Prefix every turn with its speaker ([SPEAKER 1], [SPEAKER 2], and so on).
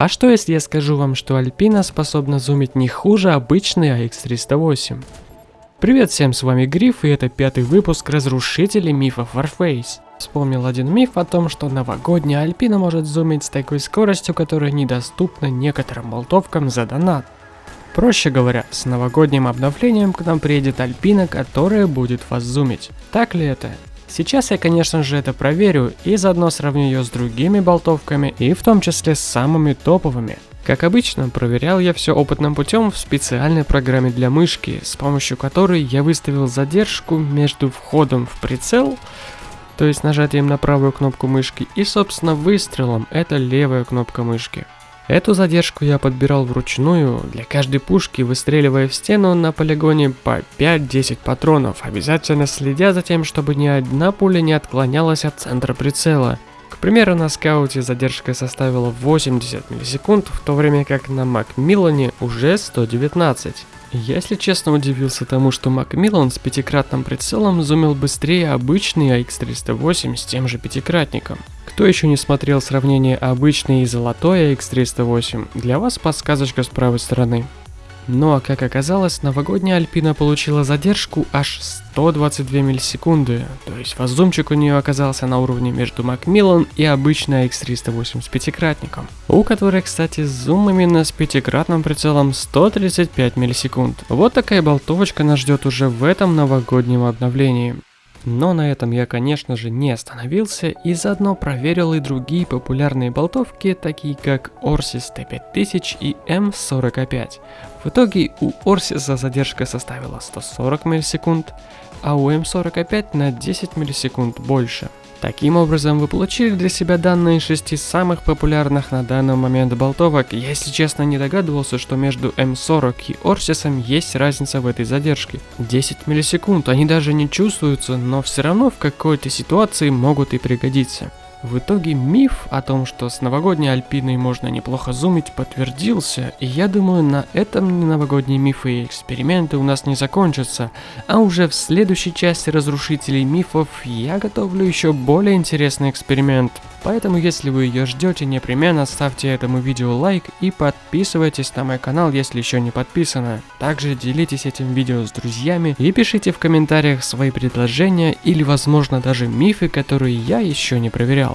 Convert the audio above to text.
[SPEAKER 1] А что если я скажу вам, что Альпина способна зумить не хуже обычной AX308? Привет всем, с вами Гриф, и это пятый выпуск Разрушителей мифов Warface. Вспомнил один миф о том, что новогодняя Альпина может зумить с такой скоростью, которая недоступна некоторым болтовкам за донат. Проще говоря, с новогодним обновлением к нам приедет Альпина, которая будет вас зумить. Так ли это? Сейчас я, конечно же, это проверю и заодно сравню ее с другими болтовками и в том числе с самыми топовыми. Как обычно, проверял я все опытным путем в специальной программе для мышки, с помощью которой я выставил задержку между входом в прицел, то есть нажатием на правую кнопку мышки, и собственно выстрелом, это левая кнопка мышки. Эту задержку я подбирал вручную для каждой пушки, выстреливая в стену на полигоне по 5-10 патронов, обязательно следя за тем, чтобы ни одна пуля не отклонялась от центра прицела. К примеру, на скауте задержка составила 80 миллисекунд, в то время как на Макмиллане уже 119. Я, если честно, удивился тому, что Макмиллан с пятикратным прицелом зумил быстрее обычный AX308 с тем же пятикратником. Кто еще не смотрел сравнение обычной и золотой AX308, для вас подсказочка с правой стороны. Ну, а как оказалось, новогодняя Альпина получила задержку аж 122 миллисекунды, то есть воззумчик у нее оказался на уровне между Macmillan и обычной X308 с пятикратником, у которой, кстати, зум именно с пятикратным прицелом 135 миллисекунд. Вот такая болтовочка нас ждет уже в этом новогоднем обновлении. Но на этом я, конечно же, не остановился и заодно проверил и другие популярные болтовки, такие как Orsis T5000 и M45. В итоге у Орсиса задержка составила 140 миллисекунд, а у M45 на 10 миллисекунд больше. Таким образом, вы получили для себя данные шести самых популярных на данный момент болтовок. Я, если честно, не догадывался, что между М40 и Орсисом есть разница в этой задержке. 10 миллисекунд, они даже не чувствуются, но все равно в какой-то ситуации могут и пригодиться. В итоге миф о том, что с новогодней Альпиной можно неплохо зумить, подтвердился, и я думаю, на этом новогодние мифы и эксперименты у нас не закончатся, а уже в следующей части разрушителей мифов я готовлю еще более интересный эксперимент. Поэтому, если вы ее ждете, непременно ставьте этому видео лайк и подписывайтесь на мой канал, если еще не подписаны. Также делитесь этим видео с друзьями и пишите в комментариях свои предложения или, возможно, даже мифы, которые я еще не проверял.